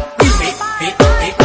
Music.